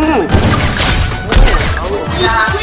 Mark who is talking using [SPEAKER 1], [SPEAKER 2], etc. [SPEAKER 1] 嗯，嗯，好。